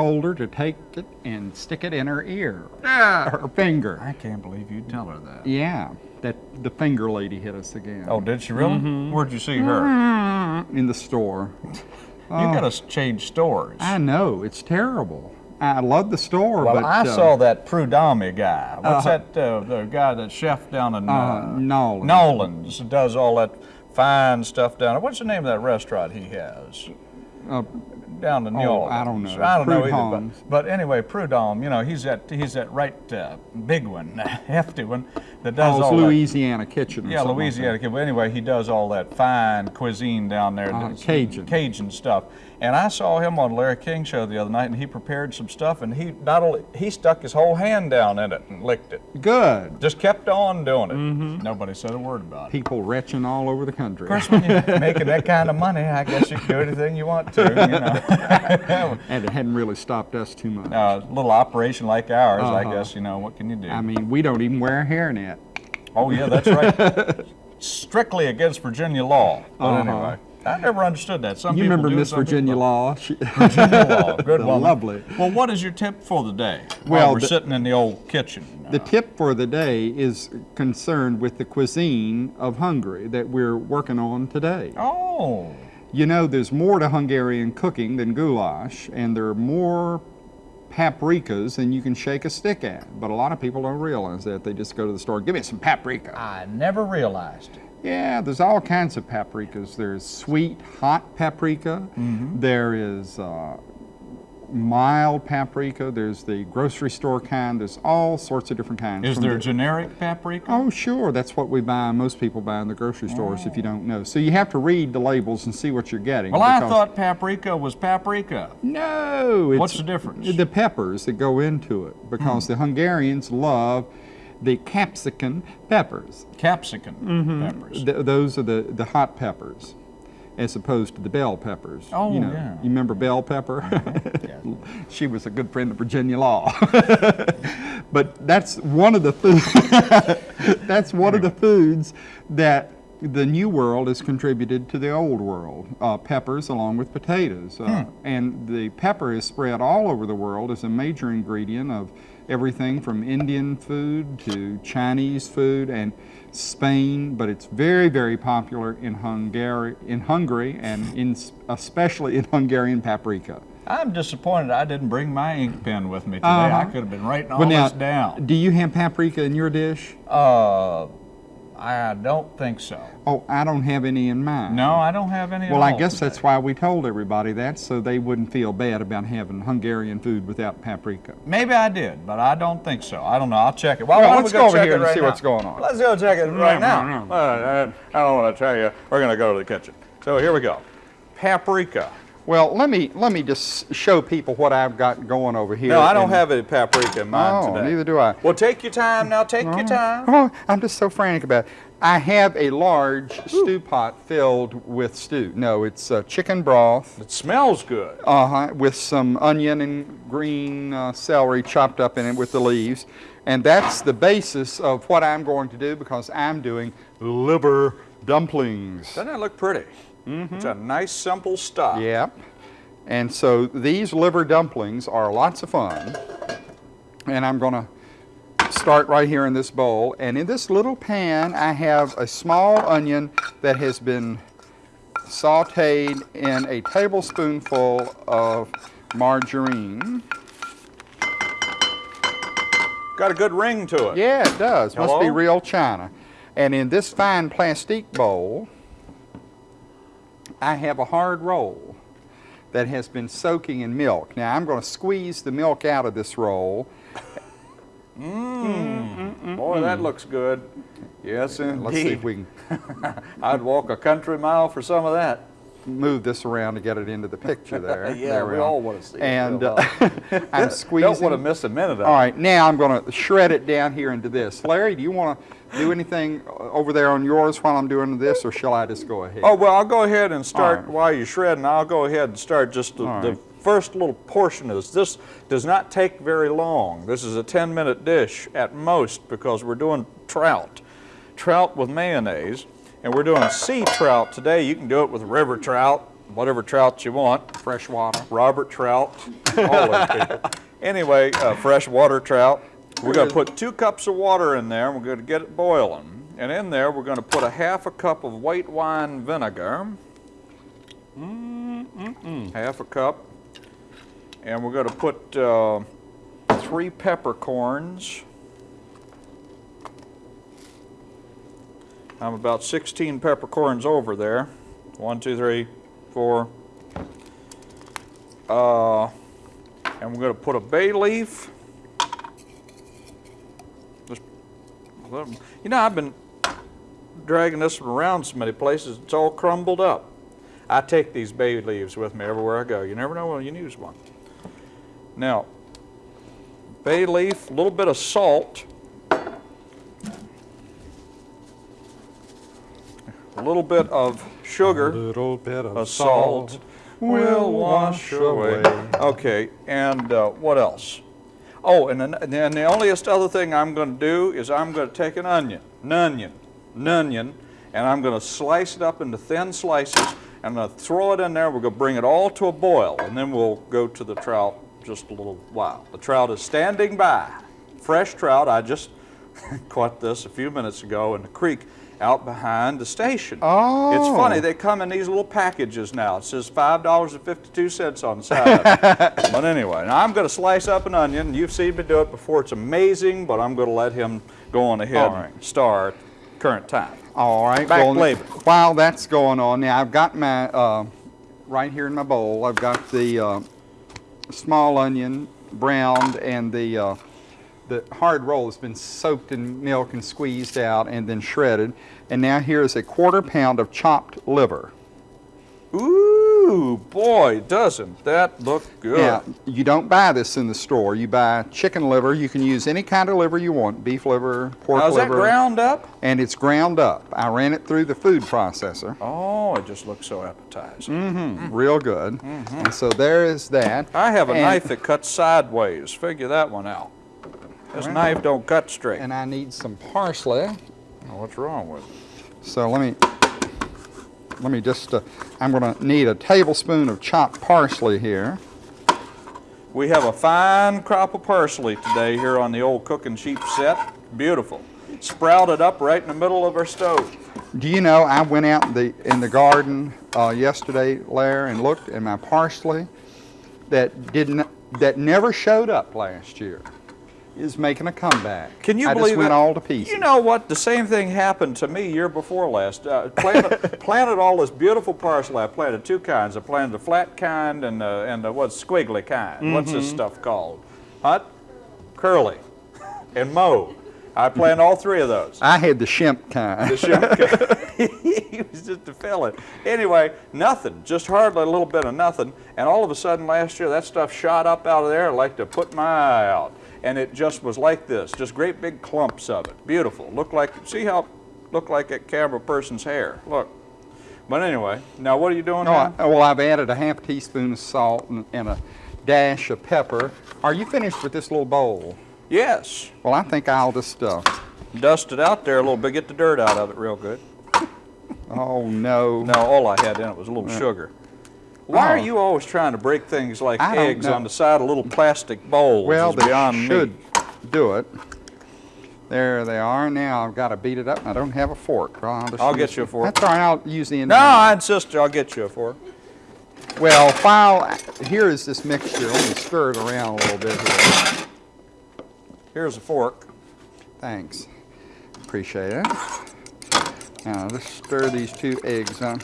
So I told her to take it and stick it in her ear, Yeah. her finger. I can't believe you tell her that. Yeah, that the finger lady hit us again. Oh, did she really? Mm-hmm. Where'd you see her? in the store. You Oh. gotta change stores. I know it's terrible. I love the store, well, but I uh, saw that Prudhomme guy. What's Uh-huh. that? Uh, the guy, that chef down in uh, uh, Nolan. Nolan's, does all that fine stuff down there. What's the name of that restaurant he has? Down in New Oh, Orleans. I don't know. I don't know either. But, but anyway, Prudhomme, you know, he's that he's that right uh, big one, hefty one that does oh, all that. Louisiana Kitchen. or Yeah, something like Louisiana. that. But anyway, he does all that fine cuisine down there. Uh, Cajun. Cajun stuff. And I saw him on Larry King show the other night, and he prepared some stuff, and he not only he stuck his whole hand down in it and licked it. Good. Just kept on doing it. Mm-hmm. Nobody said a word about it. People retching all over the country. Of course, when you're making that kind of money, I guess you can do anything you want to. You know. and it hadn't really stopped us too much. uh, little operation like ours, I Uh-huh. guess, you know, what can you do? I mean, we don't even wear a hairnet. oh, yeah, that's right. Strictly against Virginia law. But Uh-huh. anyway, I never understood that. Some You people remember do, Miss Virginia. Law? Virginia law. Good woman. lovely. Well, what is your tip for the day? Well, we're the- sitting in the old kitchen. The tip for the day is concerned with the cuisine of Hungary that we're working on today. oh. You know, there's more to Hungarian cooking than goulash, and there are more paprikas than you can shake a stick at. But a lot of people don't realize that. They just go to the store, give me some paprika. I never realized. Yeah, there's all kinds of paprikas. There's sweet, hot paprika. There is uh, mild paprika. There's the grocery store kind. There's all sorts of different kinds. Is there the- generic paprika? Oh, sure. That's what we buy. Most people buy in the grocery stores if you don't know. So you have to read the labels and see what you're getting. well, I thought paprika was paprika. No. It's What's the difference? The peppers that go into it because the Hungarians love the capsicum peppers. Capsicum Mm-hmm. peppers. Th- those are the, the hot peppers as opposed to the bell peppers. Oh, you know, yeah. You remember Bell Pepper? she was a good friend of Virginia Law. but that's one of the food that's one of the foods that the new world has contributed to the old world. Uh, peppers along with potatoes. Uh, Hmm. And the pepper is spread all over the world as a major ingredient of everything from Indian food to Chinese food and Spain, but it's very, very popular in Hungary, in Hungary, and in especially in Hungarian paprika. I'm disappointed I didn't bring my ink pen with me today. Uh-huh. I could have been writing all Well, now, this down. Do you have paprika in your dish? Uh, I don't think so. Oh, I don't have any in mine. No, I don't have any. at Well, I guess today. that's why we told everybody that, so they wouldn't feel bad about having Hungarian food without paprika. Maybe I did, but I don't think so. I don't know. I'll check it. Well, Well, why don't let's we go over here and right see now? what's going on. Let's go check it right now. no, no. Uh, I, I don't want to tell you. We're going to go to the kitchen. So here we go. Paprika. Well, let me let me just show people what I've got going over here. No, I don't and- have any paprika in mine Oh, today. neither do I. Well, take your time now. Take your time. Oh, I'm just so frantic about it. I have a large stew pot filled with stew. No, it's uh, chicken broth It smells good. uh-huh, with some onion and green uh, celery chopped up in it with the leaves. And that's the basis of what I'm going to do because I'm doing liver dumplings. Doesn't that look pretty? Mm-hmm. It's a nice, simple stuff. Yep. And so these liver dumplings are lots of fun. And I'm going to start right here in this bowl. And in this little pan, I have a small onion that has been sauteed in a tablespoonful of margarine. Got a good ring to it. Yeah, it does. Must be real china. And in this fine plastic bowl, I have a hard roll that has been soaking in milk. Now I'm going to squeeze the milk out of this roll. Mm-hmm. Boy, that mm-hmm. looks good. Yes, indeed. Let's see if we can I'd walk a country mile for some of that. Move this around to get it into the picture there. Yeah, There we are. all wanna see it And uh, I'm squeezing. Don't want to miss a minute of All right, now I'm going to shred it down here into this. Larry, do you want to do anything over there on yours while I'm doing this, or shall I just go ahead? Oh, well, I'll go ahead and start right. while you're shredding. I'll go ahead and start just the, All the first little portion of this. This does not take very long. This is a 10 minute dish at most because we're doing trout. Trout with mayonnaise. And we're doing sea trout today. You can do it with river trout, whatever trout you want. fresh water. Robert Trout, all those people. Anyway, uh, fresh water trout. We're going to put two cups of water in there. and We're going to get it boiling. And in there, we're going to put a half a cup of white wine vinegar. Half a cup. And we're going to put uh, three peppercorns. I'm about 16 peppercorns over there. One, two, three, four. Uh, and we're going to put a bay leaf. Just, you know, I've been dragging this around so many places, it's all crumbled up. I take these bay leaves with me everywhere I go. You never know when you use one. Now, bay leaf, a little bit of salt, a little bit of sugar. little bit of A salt will wash away. Okay, and uh, what else? Oh, and then, and then the onlyest other thing I'm going to do is I'm going to take an onion, an onion, an onion, and I'm going to slice it up into thin slices. and I'm going to throw it in there. We're going to bring it all to a boil, and then we'll go to the trout just a little while. The trout is standing by. Fresh trout. I just caught this a few minutes ago in the creek out behind the station. Oh. It's funny, they come in these little packages now. It says $5.52 on the side but anyway, now I'm going to slice up an onion. You've seen me do it before. It's amazing, but I'm going to let him go on ahead All right. and start current time. All right. Back well, flavor. While that's going on, now I've got my, uh, right here in my bowl, I've got the uh, small onion browned and the, uh, the hard roll has been soaked in milk and squeezed out and then shredded. And now here is a quarter pound of chopped liver. Ooh, boy, doesn't that look good. Now, you don't buy this in the store. You buy chicken liver. You can use any kind of liver you want, beef liver, pork Now, is that ground up? And it's ground up. I ran it through the food processor. Oh, it just looks so appetizing. Mm-hmm. Real good. And so there is that. I have a And- knife that cuts sideways. Figure that one out. This knife don't cut straight. And I need some parsley. Oh, what's wrong with it? So let me, let me just, uh, I'm gonna need a tablespoon of chopped parsley here. We have a fine crop of parsley today here on the old Cookin' Cheap set. Beautiful. Sprouted up right in the middle of our stove. Do you know, I went out in the, in the garden uh, yesterday, Larry, and looked at my parsley that didn't, that never showed up last year is making a comeback. Can you I believe just went it? all to pieces. You know what? The same thing happened to me year before last. Uh, planted, planted all this beautiful parsley. I planted two kinds. I planted the flat kind and uh, and the what's squiggly kind. What's Mm-hmm. this stuff called? Hot, curly, and mauve. I planted all three of those. I had the shimp kind. The shrimp guy. he was just a fella. Anyway, nothing, just hardly a little bit of nothing. And all of a sudden last year, that stuff shot up out of there like to put my eye out. And it just was like this, just great big clumps of it. Beautiful. Looked like, see how, looked like that camera person's hair. Look. But anyway, now what are you doing No, I, well, I've added a half teaspoon of salt and, and a dash of pepper. Are you finished with this little bowl? Yes. Well, I think I'll just, uh, Dust it out there a little bit, get the dirt out of it real good. oh no. No, all I had in it was a little sugar. Why are Oh. you always trying to break things like I eggs on the side of little plastic bowls? Well, they should me. do it. There they are. Now I've got to beat it up. I don't have a fork. Well, I'll, I'll get you a fork. That's all right. I'll use the end. No, I insist. I'll get you a fork. Well, while here is this mixture. Let me stir it around a little bit here. Here's a fork. Thanks. Appreciate it. Now let's stir these two eggs up.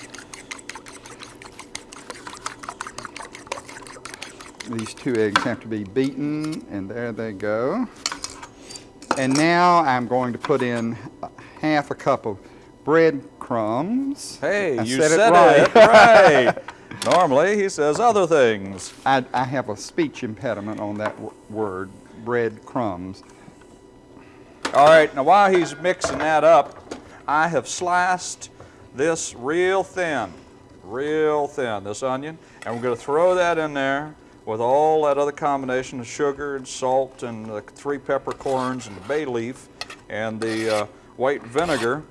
These two eggs have to be beaten, and there they go. And now I'm going to put in half a cup of breadcrumbs. Hey, I you said it said right. it right. Normally, he says other things. I, I have a speech impediment on that w- word, breadcrumbs. All right, now while he's mixing that up, I have sliced this real thin, real thin, this onion, and we're going to throw that in there with all that other combination of sugar and salt and the three peppercorns and the bay leaf and the uh, white vinegar.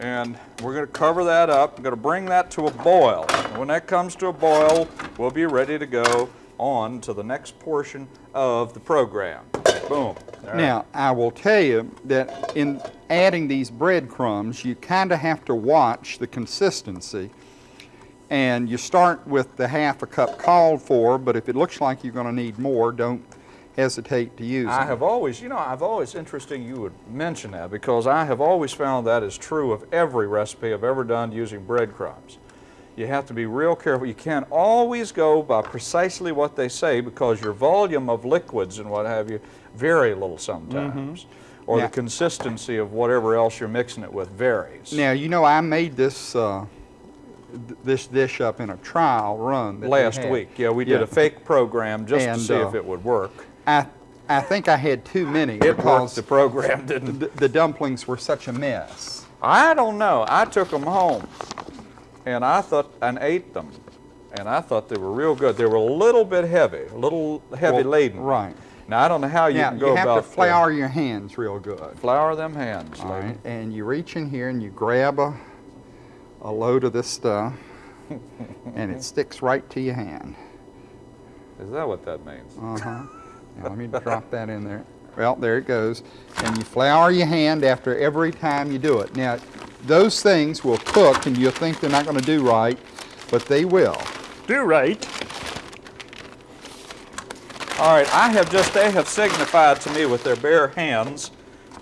And we're going to cover that up. I'm going to bring that to a boil. When that comes to a boil, we'll be ready to go on to the next portion of the program. Boom. There. Now, I will tell you that in adding these breadcrumbs, you kind of have to watch the consistency. And you start with the half a cup called for, but if it looks like you're going to need more, don't hesitate to use I them. have always, you know, I've always, interesting you would mention that because I have always found that is true of every recipe I've ever done using breadcrumbs. You have to be real careful. You can't always go by precisely what they say because your volume of liquids and what have you vary a little sometimes. Or Yeah. the consistency of whatever else you're mixing it with varies. Now, you know, I made this, uh, this dish up in a trial run. we Last had. week, yeah, we did Yeah. a fake program just And, to see uh, if it would work. I, I think I had too many It because the program didn't. the, the dumplings were such a mess. I don't know. I took them home, and I thought and ate them, and I thought they were real good. They were a little bit heavy, a little heavy Well, laden. Right. Now I don't know how you Now, can go you have about to the- flour your hands real good. flour them hands. All lady. right, and you reach in here and you grab a, a load of this stuff, and it sticks right to your hand. Is that what that means? Uh-huh. Let me drop that in there. Well, there it goes. And you flour your hand after every time you do it. Now, those things will cook, and you'll think they're not going to do right, but they will. Do right. All right, I have just, they have signified to me with their bare hands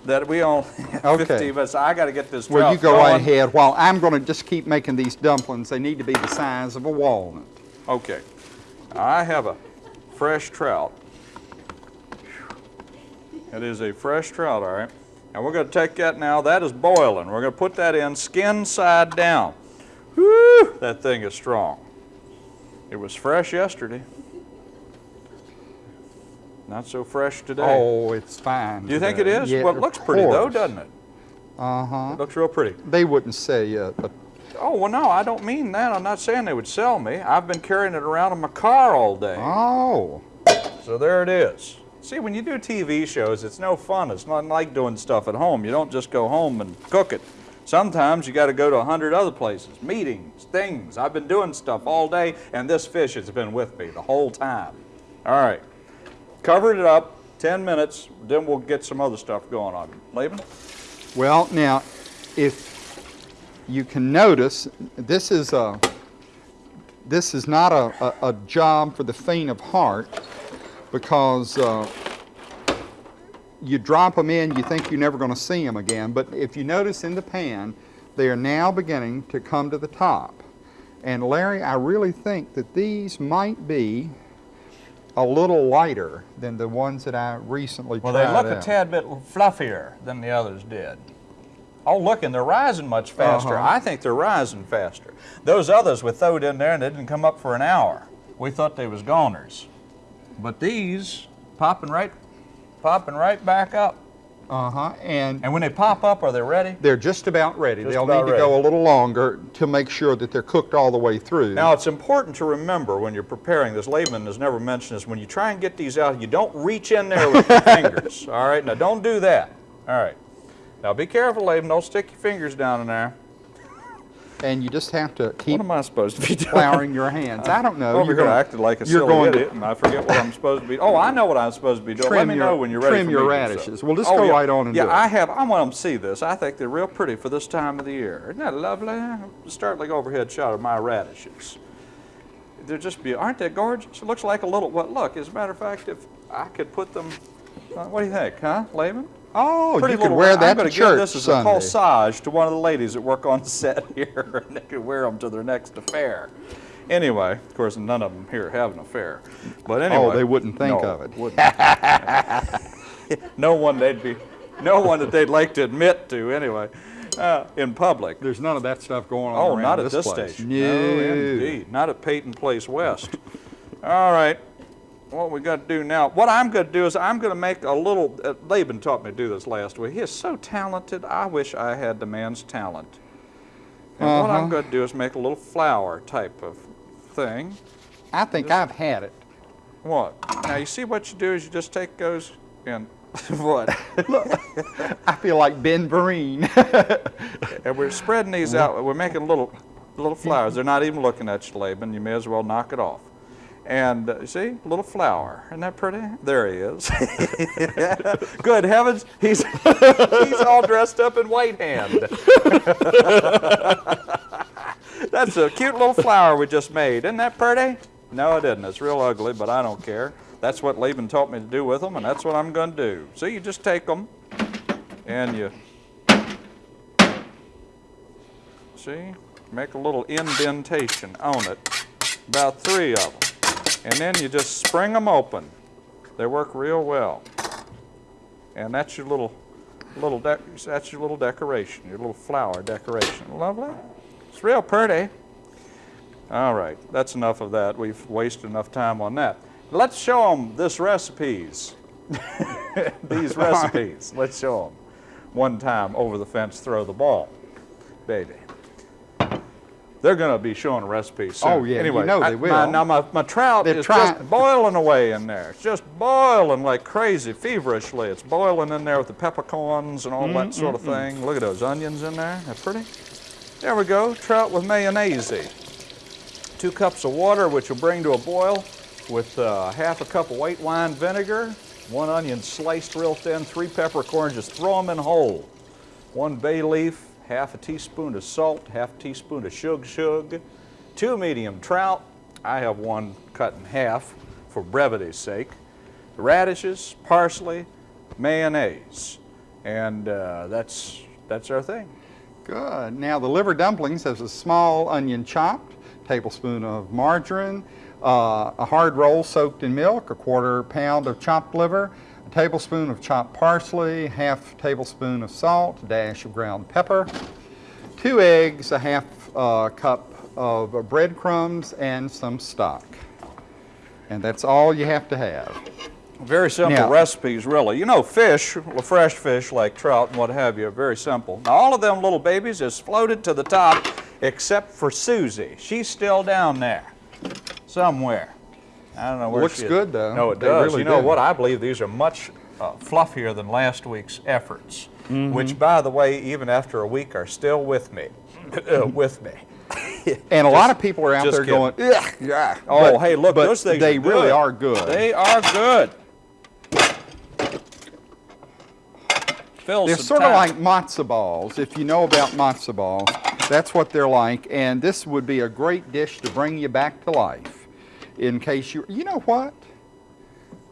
that we only have Okay. 15 minutes. I got to get this Well, you go right ahead. While I'm going to just keep making these dumplings, they need to be the size of a walnut. Okay. I have a fresh trout. It is a fresh trout, all right. And we're going to take that now. That is boiling. We're going to put that in skin side down. Whew, that thing is strong. It was fresh yesterday. Not so fresh today. Oh, it's fine. Do you think it is? Yeah, well, it looks pretty though, doesn't it? Uh-huh. It looks real pretty. They wouldn't say uh, a Oh, well, no, I don't mean that. I'm not saying they would sell me. I've been carrying it around in my car all day. Oh, So there it is. See, when you do TV shows, it's no fun. It's not like doing stuff at home. You don't just go home and cook it. Sometimes you got to go to a hundred other places, meetings, things. I've been doing stuff all day, and this fish has been with me the whole time. All right, covered it up, 10 minutes, then we'll get some other stuff going on. Laban? well, now, if you can notice, this is a this is not a, a, a job for the faint of heart because uh, you drop them in, you think you're never going to see them again. But if you notice in the pan, they are now beginning to come to the top. And Larry, I really think that these might be a little lighter than the ones that I recently Well, tried Well, they look a tad bit fluffier than the others did. Oh, look, and they're rising much faster. Uh-huh. I think they're rising faster. Those others we throwed in there and they didn't come up for an hour. We thought they was goners. But these popping right, popping right back up. Uh-huh, and And when they pop up, are they ready? they're just about ready. Just They'll about need to go a little longer to make sure that they're cooked all the way through. Now, it's important to remember when you're preparing this, Laban has never mentioned this, when you try and get these out, you don't reach in there with your fingers, all right? Now, don't do that, all right? Now, be careful, Laban, don't stick your fingers down in there. And you just have to keep What am I supposed to be doing? flouring your hands. I don't know. Over You're here gonna- acting like a you're silly going to idiot, and I forget what I'm supposed to be. Oh, I know what I'm supposed to be doing. Let me your- know when you're ready trim for your to radishes. so. Well, just Oh, go yeah. right on and yeah, do it. Yeah, I have. I want them to see this. I think they're real pretty for this time of the year. Isn't that lovely? Start like overhead shot of my radishes. They're just beautiful. Aren't they gorgeous? It looks like a little. What? Look. As a matter of fact, if I could put them. Uh, what do you think, huh, Laban? Oh, Pretty you could wear I'm that gonna give church this as Sunday. a corsage to one of the ladies that work on set here, and they could wear them to their next affair. Anyway, of course, none of them here have an affair. But anyway, Oh, they wouldn't think no, of it. no one they'd be, no one that they'd like to admit to anyway, uh, in public. There's none of that stuff going on Oh, not at this this place. station. No. indeed. Not at Peyton Place West. All right. What we got to do now, what I'm going to do is I'm going to make a little, uh, Laban taught me to do this last week. He is so talented. I wish I had the man's talent. And what I'm Uh-huh. going to do is make a little flower type of thing. I think I've had it. What? Now you see what you do is you just take those and what? Look. I feel like Ben Vereen. And we're spreading these out. We're making little, little flowers. They're not even looking at you, Laban. You may as well knock it off. And uh, see, a little flower. Isn't that pretty? There he is. Good heavens, he's he's all dressed up in white hand. That's a cute little flower we just made. Isn't that pretty? No, it isn't. It's real ugly, but I don't care. That's what Laban taught me to do with them, and that's what I'm going to do. So you just take them and you see, make a little indentation on it, about three of them, and then you just spring them open. They work real well, and that's your little, little that's your little decoration, your little flower decoration. Lovely. It's real pretty. All right, that's enough of that. We've wasted enough time on that. Let's show them this recipes. These recipes. Let's show them. One time over the fence, throw the ball, baby. They're going to be showing recipes soon. Oh, yeah, you Anyway, know they I- my- will. now my, my trout They're is just boiling away in there. It's just boiling like crazy, feverishly. It's boiling in there with the peppercorns and all Mm, that sort of thing. Look at those onions in there. They're pretty. There we go. Trout with mayonnaise. Two cups of water, which will bring to a boil, with uh, half a cup of white wine vinegar, one onion sliced real thin, three peppercorns, just throw them in whole. One bay leaf, half a teaspoon of salt, half a teaspoon of shug shug, two medium trout. I have one cut in half for brevity's sake. Radishes, parsley, mayonnaise, and uh, that's that's our thing. Good. Now the liver dumplings has a small onion chopped, tablespoon of margarine, uh, a hard roll soaked in milk, a quarter pound of chopped liver, tablespoon of chopped parsley, half tablespoon of salt, a dash of ground pepper, two eggs, a half uh, cup of breadcrumbs, and some stock. And that's all you have to have. Very simple Now- recipes, really. You know, fish, fresh fish like trout and what have you, are very simple. Now, all of them little babies is floated to the top, except for Susie. She's still down there, somewhere. I don't know where Looks she is. good, though. No, it They does. really you know what? I believe these are much uh, fluffier than last week's efforts, Mm-hmm. which, by the way, even after a week, are still with me. uh, with me. And a lot of people are out there kidding. going, yeah. Oh, But- hey, look, but those things they are really good. are good. They are good. Fill They're sort of like matzo balls. If you know about matzo balls, that's what they're like. And this would be a great dish to bring you back to life. In case you, you know what?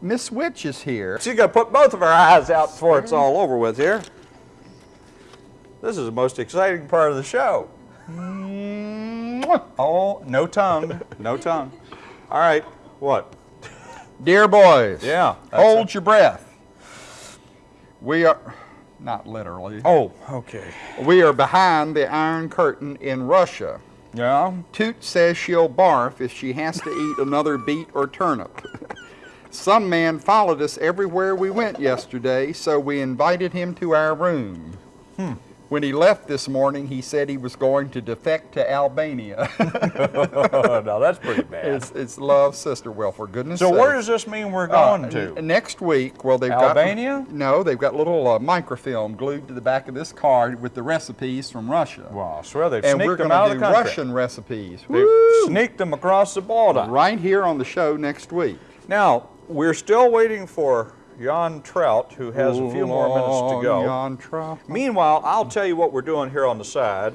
Miss Witch is here. She's gonna put both of her eyes out before it's all over with here. This is the most exciting part of the show. Oh, no tongue, no tongue. All right, what? Dear boys, Yeah. hold it. your breath. We are, not literally, Oh, okay. we are behind the Iron Curtain in Russia. Yeah. Toot says she'll barf if she has to eat another beet or turnip. Some man followed us everywhere we went yesterday, so we invited him to our room. Hmm. When he left this morning, he said he was going to defect to Albania. no, that's pretty bad. it's, it's love sister. Well, for goodness sake. So sake. where does this mean we're Uh, going to? next week, well, they've Albania? got no, they've got little uh, microfilm glued to the back of this card with the recipes from Russia, Well, I swear they've and we're sneaked them going out to of do the country. Russian recipes. They've Woo! sneaked them across the border. Right here on the show next week. Now, we're still waiting for Jan Trout, who has a few more minutes to go. Jan Trout. Meanwhile, I'll tell you what we're doing here on the side.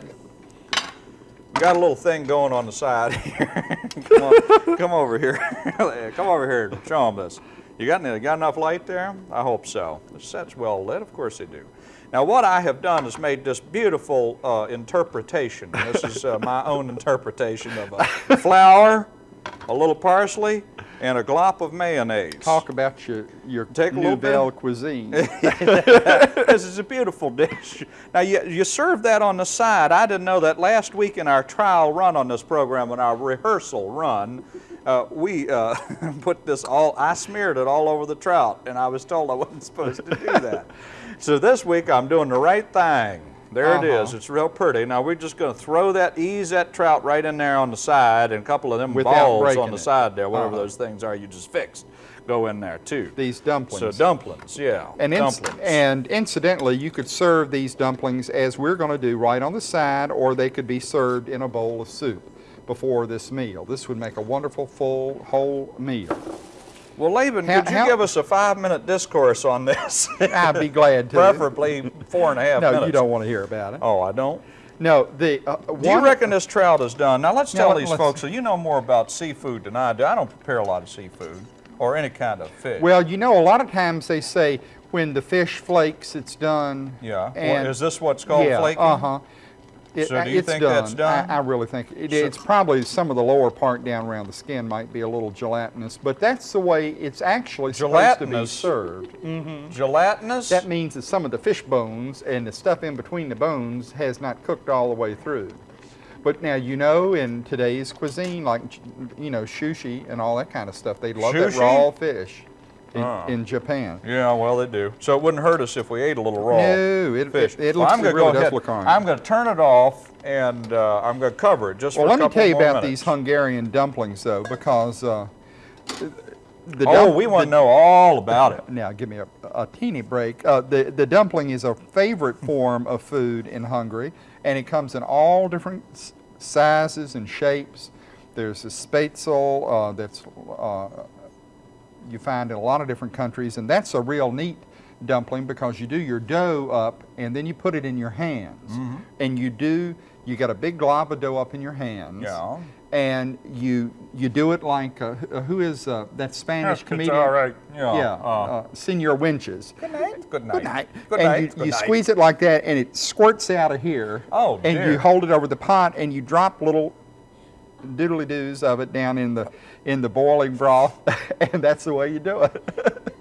We got a little thing going on the side here. come, on, come over here. come over here and show them this. You got, any- got enough light there? I hope so. The set's well lit. Of course they do. Now, what I have done is made this beautiful uh, interpretation. This is uh, my own interpretation of a flower, a little parsley, and a glop of mayonnaise. Talk about your your Take a nouvelle cuisine. this is a beautiful dish. Now, you, you serve that on the side. I didn't know that last week in our trial run on this program, in our rehearsal run, uh, we uh, put this all, I smeared it all over the trout, and I was told I wasn't supposed to do that. so this week I'm doing the right thing. There it is. Uh-huh. It's real pretty. Now we're just going to throw that, ease that trout right in there on the side, and a couple of them Without balls on the it. side there, whatever Uh-huh. those things are you just fixed. go in there too. These dumplings. So dumplings, yeah, And, dumplings. and incidentally, you could serve these dumplings as we're going to do right on the side, or they could be served in a bowl of soup before this meal. This would make a wonderful, full, whole meal. Well, Laban, How- could you how- give us a five-minute discourse on this? I'd be glad to. Preferably four and a half No, minutes. you don't want to hear about it. Oh, I don't. No, the uh, Do you reckon this trout is done? Now let's tell let- these let's- folks that you know more about seafood than I do. I don't prepare a lot of seafood or any kind of fish. Well, you know, a lot of times they say when the fish flakes, it's done. yeah. Well, And is this what's called yeah, flaking? Uh huh. It, So uh, do you it's think done. that's done? I, I really think it, So- it's probably some of the lower part down around the skin might be a little gelatinous, but that's the way it's actually supposed to be served. Mm-hmm. Gelatinous? That means that some of the fish bones and the stuff in between the bones has not cooked all the way through. But now you know in today's cuisine, like you know sushi and all that kind of stuff, they love that raw fish in, Ah. in Japan. yeah, well, they do. So it wouldn't hurt us if we ate a little raw No, it- fish. it- it looks- I'm it gonna really go ahead. look orange. I'm going to turn it off and uh, I'm going to cover it just Well, for a let me tell you about minutes. these Hungarian dumplings, though, because uh, the Oh, we want to know all about it. Now, give me a, a teeny break. Uh, the the dumpling is a favorite form of food in Hungary, and it comes in all different s- sizes and shapes. There's a spätzle uh, that's uh, you find in a lot of different countries, and that's a real neat dumpling because you do your dough up and then you put it in your hands, Mm-hmm. and you do you got a big glob of dough up in your hands. Yeah. And you you do it like uh, who- who is uh, that Spanish It's comedian? all right. Yeah. Yeah, uh, uh, Senor Wences. good night. Good night. Good night. Good and night. you, Good you night. squeeze it like that, and it squirts out of here. Oh, And dear. you hold it over the pot, and you drop little doodly doos of it down in the in the boiling broth, and that's the way you do it.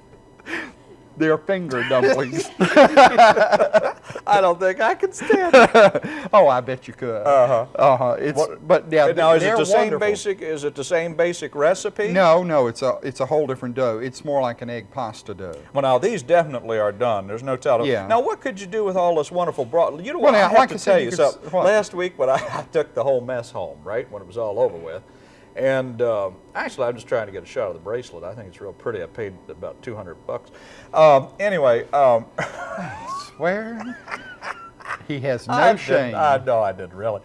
They're finger dumplings. I don't think I can stand it. oh, I bet you could. Uh huh. Uh huh. It's What- but yeah. now, is it the same wonderful. basic? Is it the same basic recipe? No, no. It's a it's a whole different dough. It's more like an egg pasta dough. Well, now these definitely are done. There's no telling. Yeah. Now, what could you do with all this wonderful broth? You know Well, what? I have like to I said, tell you you could s- something. what? Last week, when I, I took the whole mess home, right when it was all over with, and uh, actually, I'm just trying to get a shot of the bracelet. I think it's real pretty. I paid about 200 bucks. Um, anyway, um, Swear. He has no I shame. I know I didn't really.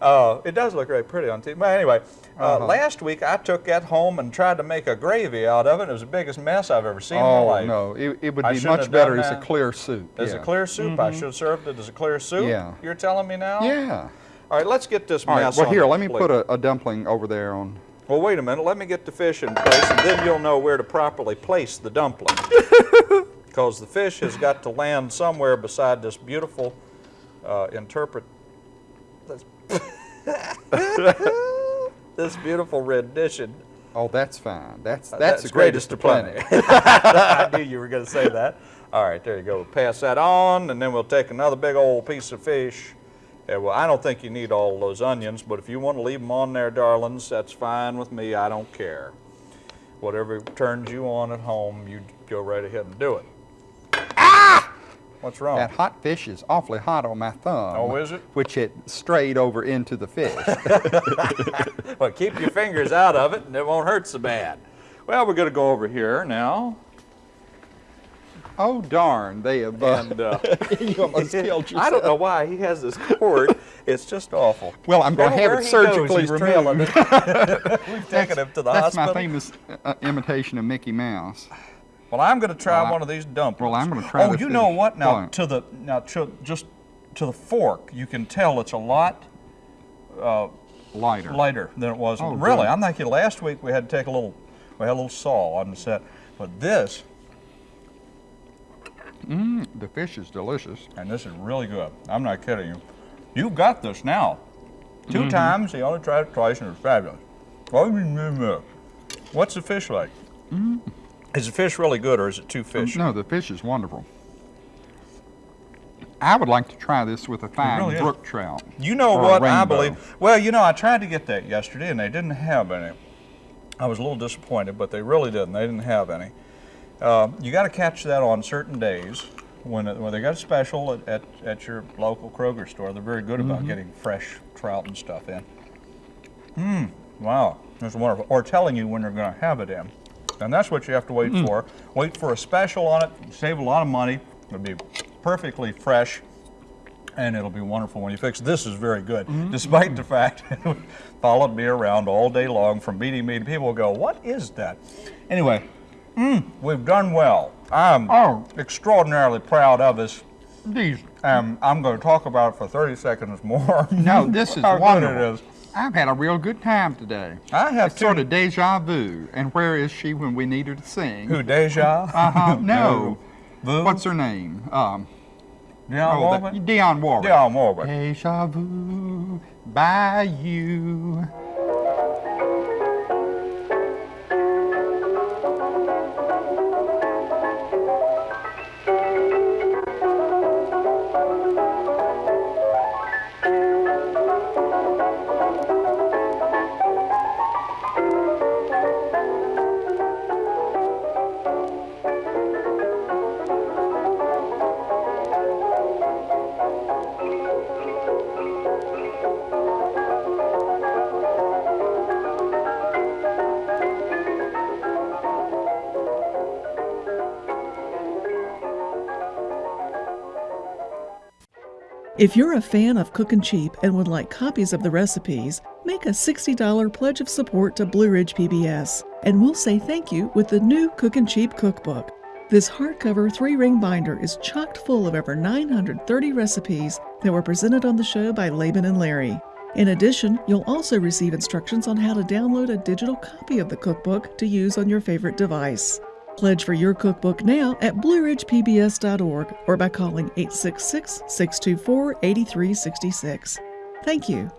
Uh, it does look very pretty on TV. But anyway, uh, Uh-huh. last week I took that home and tried to make a gravy out of it. It was the biggest mess I've ever seen in my Oh life. no, it, it would be much better as a clear soup. As yeah. Mm-hmm. a clear soup, I should have served it as a clear soup. Yeah. You're telling me now? Yeah. All right, let's get this All right. mess Well, on here, let me plate. put a, a dumpling over there on. Well, wait a minute. Let me get the fish in place, and then you'll know where to properly place the dumpling. Because the fish has got to land somewhere beside this beautiful uh, interpret. This, this beautiful rendition. Oh, that's fine. That's Uh, that's, the greatest, of plenty. I knew you were going to say that. All right, there you go. We'll pass that on, and then we'll take another big old piece of fish. Yeah, well, I don't think you need all those onions, but if you want to leave them on there, darlings, that's fine with me. I don't care. Whatever turns you on at home, you go right ahead and do it. What's wrong? That hot fish is awfully hot on my thumb. Oh, is it? Which it strayed over into the fish. Well, keep your fingers out of it, and it won't hurt so bad. Well, we're going to go over here now, oh darn! They have. Uh, and uh, you almost killed yourself. I don't know why he has this cord. It's just awful. Well, I'm going to have it surgically removed. We've taken him to the That's hospital. my famous uh, imitation of Mickey Mouse. Well, I'm going to try Well, one of these dumplings. well, I'm gonna try Oh, you know what? Now to the now to, just to the fork, you can tell it's a lot uh, Lighter. lighter than it was. Oh, really, good. I'm thinking last week we had to take a little, we had a little saw on the set, but this Mm, the fish is delicious. and this is really good. I'm not kidding you. You've got this now. 2 Mm-hmm. times. He only tried it twice, and it was fabulous. What's the fish like? Is the fish really good, or is it too fishy? No, the fish is wonderful. I would like to try this with a fine really is. brook trout. You know what I believe? Well, you know, I tried to get that yesterday, and they didn't have any. I was a little disappointed, but they really didn't. They didn't have any. Uh, you got to catch that on certain days when when they got a special at, at, at your local Kroger store. They're very good Mm-hmm. about getting fresh trout and stuff in. Mmm, wow, that's wonderful. Or telling you when they're going to have it in. And that's what you have to wait for. Wait for a special on it, save a lot of money. It'll be perfectly fresh and it'll be wonderful when you fix it. This is very good, despite the fact it followed me around all day long from meeting me. People will go, what is that? Anyway, mm, we've done well. I'm Oh. extraordinarily proud of us. These, Um, I'm going to talk about it for 30 seconds more. no, this is How good wonderful. it is. I've had a real good time today. I have It's sort of deja vu. And where is she when we need her to sing? Who, Deja? Uh-huh, no. Vu? What's her name? Um, Dionne oh, Warwick? Dionne Warwick. Dionne Warwick. Deja vu by you. If you're a fan of Cookin' Cheap and would like copies of the recipes, make a $60 pledge of support to Blue Ridge PBS, and we'll say thank you with the new Cookin' Cheap cookbook. This hardcover three ring binder is chocked full of over 930 recipes that were presented on the show by Laban and Larry. In addition, you'll also receive instructions on how to download a digital copy of the cookbook to use on your favorite device. Pledge for your cookbook now at blueridgepbs.org or by calling 866 624 8366. Thank you.